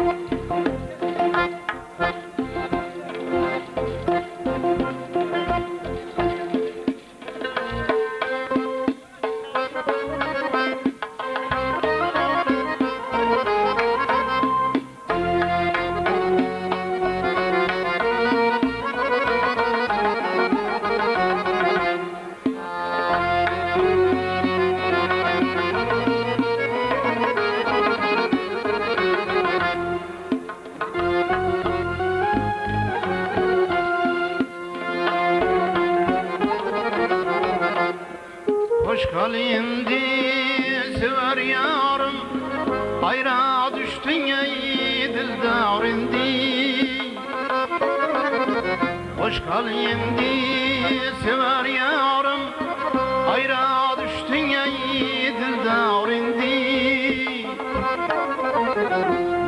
Hoş kalindi sever yarım. Hayra düştün ey dildar indi. Hoş kalindi sever yarım. Hayra düştün ey dildar indi.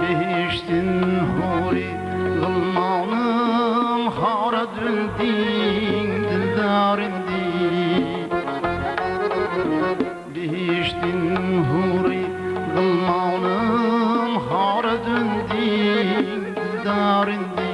Behiştin huri Gılmanım hara düldin dildar indi dündin Darindi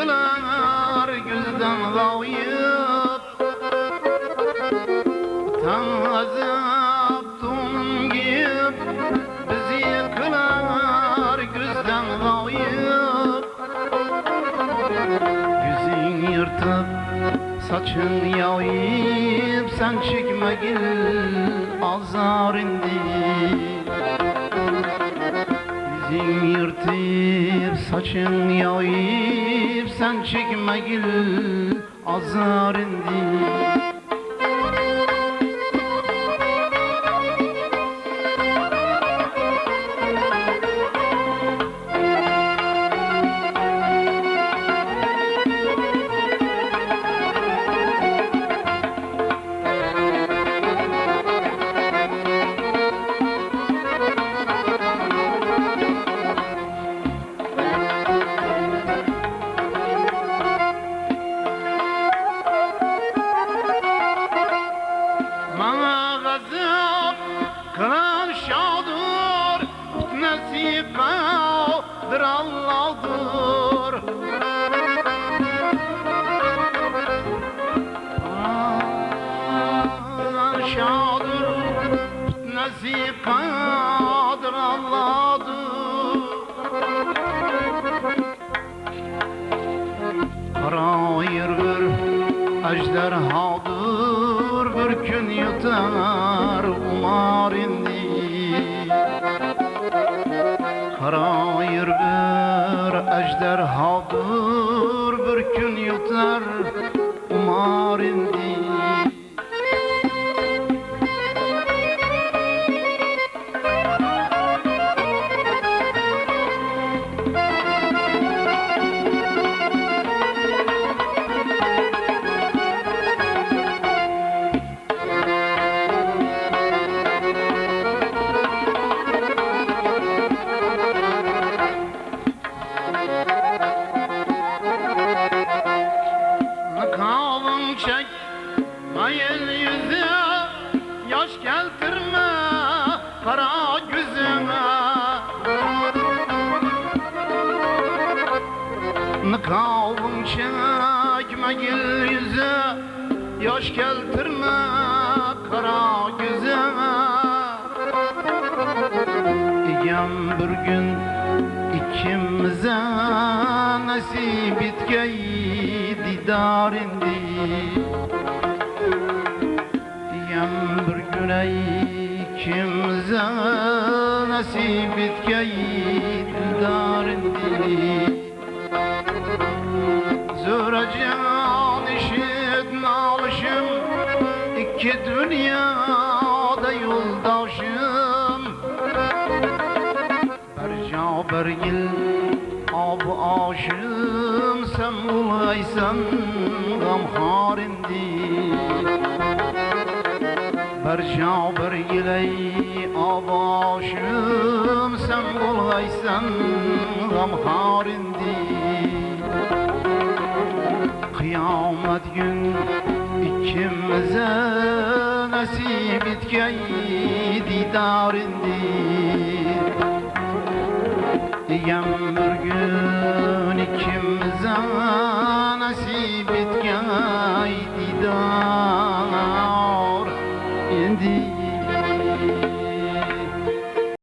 Bizi yıkılar gözden lavayıp Atamızı Abdunum giyip Bizi yıkılar gözden lavayıp Yüzün yırtıp saçın yayıp Sen çekme gel azar indi sen azar azarindi Allah'dır. Kılan şadır Nasip kaldır Allah'dır. Karayır bir ejderhadır Bir gün yutar kelar hobur bir kun yutar. Umar indi. Kavun çek mayıl yüzü Yaş geltirme kara gözüme Kavun çek mayıl yüzü Yaş geltirme kara gözüme Egem bir gün ikimize nasip etkeyi didar indi. Diyem bir gün ey ikimize nasip etkeyi didar indi. Zörecan işit nalışım iki dünyada bir yil ob oshim sen ulaysan g'amxor indi bir bir yilay ob oshim sen ulaysan g'amxor indi qiyomat gün ikimize nasip yağmur gün ikimize nasip etgaydi da